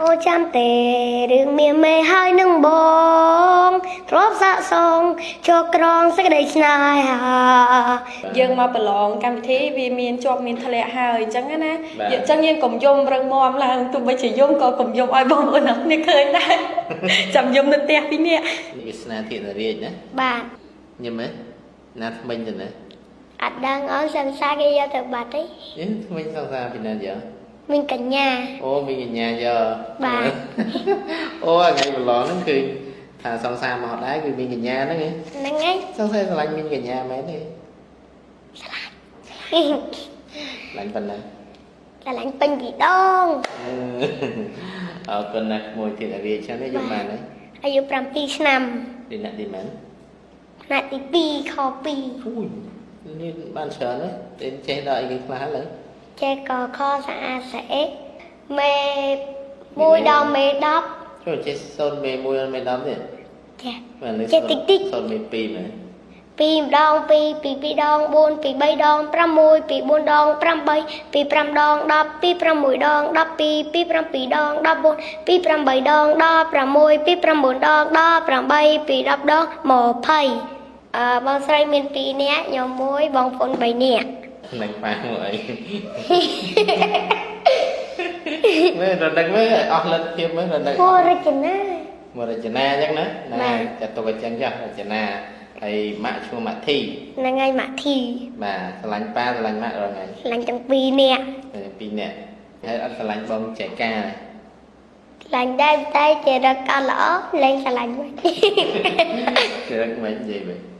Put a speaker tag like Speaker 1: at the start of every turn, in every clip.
Speaker 1: អូចាំទេរឿងមានមេហើយនឹងបងទ្របសាកសងជោក្រងសេចក្តីស្នេហា
Speaker 2: យើងមកប្រឡងកម្មវិធីវាមានជាប់មានធ្លាក់ហើយអញ្ចឹងណា
Speaker 3: បាទ
Speaker 2: យើងអញ្ចឹងយើងកុំយំរឹងមាំឡើងទោះបីជាយំក៏កុំយំឲ្យបងប្អូនអរគ្នាឃើញដែរចាំយំនៅផ្ទះពីរនាក់
Speaker 3: នេះវាស្នាធានរាជណា
Speaker 1: បាទ
Speaker 3: ញឹមហ៎ណាថ្មិញទៅណា
Speaker 1: អត់ដឹងអស់សង្សារគេយកទៅបាត់ទេ
Speaker 3: យេថ្មិញសង្សារពីណាយក
Speaker 1: មានកញ្ញា
Speaker 3: អូមីកញ្ញាយក
Speaker 1: បាទ
Speaker 3: អូថ្ងៃប្រឡងហ្នឹងគឺថាសង្សារមកដែរគឺមីកញ្ញាហ្នឹងឯង
Speaker 1: ហ្នឹងហើយ
Speaker 3: សង្សារស្រឡាញ់មីកញ្ញាមែនទេស្រឡាញ់ប៉ុណ្ណា
Speaker 1: កន្លែងពេញពីដង
Speaker 3: អរគុណណាស់មួយធានរាជឆ្នាំនេះយកបានហើយ
Speaker 1: អាយុ7ឆ្នាំ
Speaker 3: ទីណាក់ទីមែន
Speaker 1: ផ្នែកទី2ខ2
Speaker 3: អូយនេះបានច្រើនណាស់ទេចេះដល់អីគេខ្លះហើយ
Speaker 1: ចេះកខស្អាតស្អេមេ1ដល់មេ10
Speaker 3: ចូលចេះសូនមេ1មេ10ទេ
Speaker 1: ចេះ
Speaker 3: បាទនេះ
Speaker 1: ចេះតិចតិច
Speaker 3: សូនមេ2មែន
Speaker 1: ពីម្ដង2ពី2ដង4ពី3ដង6ពី4ដង8ពី5ដង10ពី6ដង12ពី7ដង14ពី8ដង16ពី9ដង18ពី10ដង20អឺបងស្រីមាន2នាក់ខ្ញុំមួយបងប្អូន3នាក់
Speaker 3: នឹងប៉ាមកអីមើលរដឹកមើលអស់លទ្ធភាពមើលរដឹក
Speaker 1: ពរចនា
Speaker 3: មករចនាអញ្ចឹងណាហ្នឹង
Speaker 1: បាទ
Speaker 3: ហើយចាត់ទុកអញ្ចឹងចាស់រចនាហើយម៉ាក់ឈ្មោះម៉ាក់ធី
Speaker 1: ហ្នឹងហើយម៉ាក់ធី
Speaker 3: បាទស្រឡាញ់ប៉ាស្រឡាញ់ម៉ាក់រងថ្ងៃ
Speaker 1: ខ្លាញ់ទាំងពីរនាក់
Speaker 3: ហើយពីរនាក់ហើយអត់ស្រឡាញ់បងចែកា
Speaker 1: ខ្លាញ់ដែរតែជារកអត់ល្អលែងខ្លាញ់វិញ
Speaker 3: គឺរឹកមិននិយាយវិញ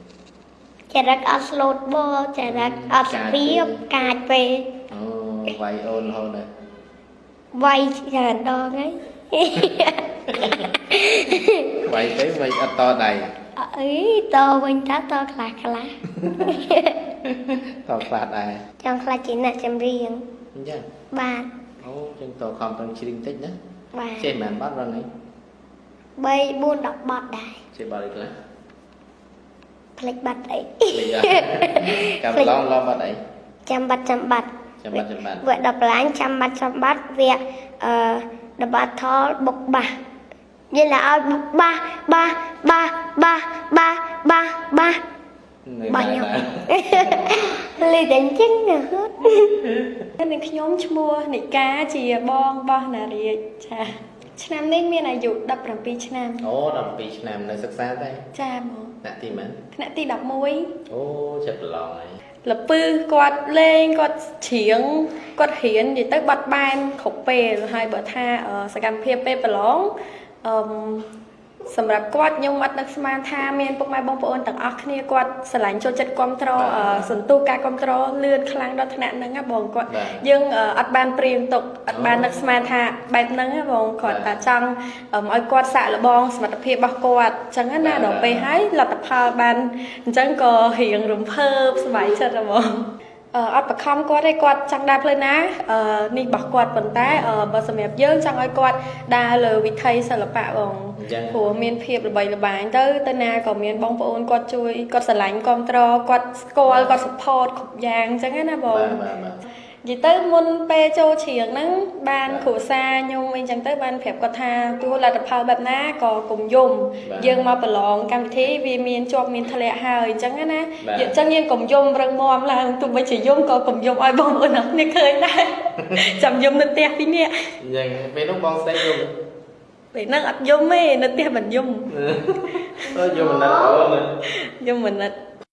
Speaker 1: ចរិតអត់ស្លូតបចរិតអត់ស្ពីបកាចពេក
Speaker 3: អូវាយអូនរហូតណាស់
Speaker 1: វាយច្រើនដងហើយ
Speaker 3: វាយទៅវាយអត់តដៃ
Speaker 1: អីតវិញថាតខ្លះខ្លះ
Speaker 3: តខ្លះដែរ
Speaker 1: ចង់ខ្លះជាអ្នកចម្រៀង
Speaker 3: អញ្ចឹង
Speaker 1: បាទ
Speaker 3: អូចឹងតខំប្រឹងជ្រៀងតិចណា
Speaker 1: បាទ
Speaker 3: ចេះមិនបាត់រងនេះ
Speaker 1: 3 4 10បត់ដែរ
Speaker 3: ចេះបាត់អីខ្លះ
Speaker 1: ផ្លេចបាត់អី
Speaker 3: លេខចាំឡងឡងបាត់អី
Speaker 1: ចាំបាត់ចាំបាត់
Speaker 3: ចាំបាត់ចាំបាត់
Speaker 1: វគ្គ10កន្លែងចាំបាត់ចាំបាត់វគ្គអឺដបាត់ថលបុកបាសនិយាយឡើងឲ្យបុកបាសបាសបាសបាសបាសបាសបាស
Speaker 3: នៅ
Speaker 1: បា
Speaker 3: ណា
Speaker 1: ញ់ខ្ញុំ
Speaker 3: ដែរ
Speaker 1: លេតែអញ្ចឹងណាហឺត
Speaker 2: នឹងខ្ញុំឈ្មោះនិកាជាបងរបស់ណារាជចា ឆ្នាំនេះមានអាយុ17ឆ្នាំ
Speaker 3: អូ12ឆ្នាំនៅសិក្សាដែរ
Speaker 2: ចាបង
Speaker 3: ណាក់ទីមែន
Speaker 2: ថ្នាក់ទី11
Speaker 3: អូចិត្តប្រឡងហើយ
Speaker 2: លពឺគាត់លេងគាត់ច្រៀងគាត់រៀននិយាយទៅបាត់បែនគ្រប់ពេលហើយបើថាអឺសកម្មភាពពេលប្រឡងអឺម សម្រាប់គាត់ខ្ញុំអត់នឹកស្មានថាមានពុកម៉ែបងប្អូនទាំងអស់គ្នាគាត់ស្រឡាញ់ចូលចិត្តគ្រប់គ្រងអឺសន្ទុះការគ្រប់គ្រងលឿនខ្លាំងដល់ថ្នាក់ហ្នឹងណាបងគាត់
Speaker 3: បាទ
Speaker 2: យើងអឺអត់បានព្រៀងទុកអត់បាននឹកស្មានថាបែបហ្នឹងណាបងគាត់
Speaker 3: បាទ
Speaker 2: តែចង់អឺឲ្យគាត់សាកល្បងសមត្ថភាពរបស់គាត់អញ្ចឹងណា
Speaker 3: បាទ
Speaker 2: ដល់ពេលហើយលទ្ធផលបានអញ្ចឹងក៏រៀងរំភើបសប្បាយចិត្តហ្មងអឺអត់បខំគាត់ទេគាត់ចង់ដើរផ្លូវណាអឺនេះរបស់គាត់ប៉ុន្តែអឺបើសម្រាប់យើងចង់ឲ្យគាត់ដើរលើវិថីសិល្បៈបង
Speaker 3: អញ្ចឹង
Speaker 2: ព្រោះមានភាពល្បីល្បាញទៅទៅណាក៏មានបងប្អូនគាត់ជួយគាត់ស្រឡាញ់គ្រប់ត្រគាត់ស្គាល់គាត់ support គ្រប់យ៉ាងអញ្ចឹងណាបង
Speaker 3: បាទបាទបាទ
Speaker 2: និយាយទៅមុនពេលចូលច្រៀងហ្នឹងបានគ្រួសារខ្ញុំអីចឹងទៅបានប្រាប់គាត់ថាទោះលទ្ធផលបែបណាក៏កុំយំ
Speaker 3: បាទ
Speaker 2: យើងមកប្រឡងកម្មវិធីវាមានជាប់មានធ្លាក់ហើយអញ្ចឹងណា
Speaker 3: បាទ
Speaker 2: យើងអញ្ចឹងយើងកុំយំរឹងមាំឡើងទោះបីជាយំក៏កុំយំឲ្យបងប្អូនអរគ្នាឃើញដែរចាំយំនៅផ្ទះពីរនាក់
Speaker 3: អញ្ចឹងពេលនោះបងស្ដីយំ
Speaker 2: ពេលហ្នឹងអត់យំទេនៅផ្ទះមិនយំ
Speaker 3: អឺយំមិនណាស់អូន
Speaker 2: យំមិនណិត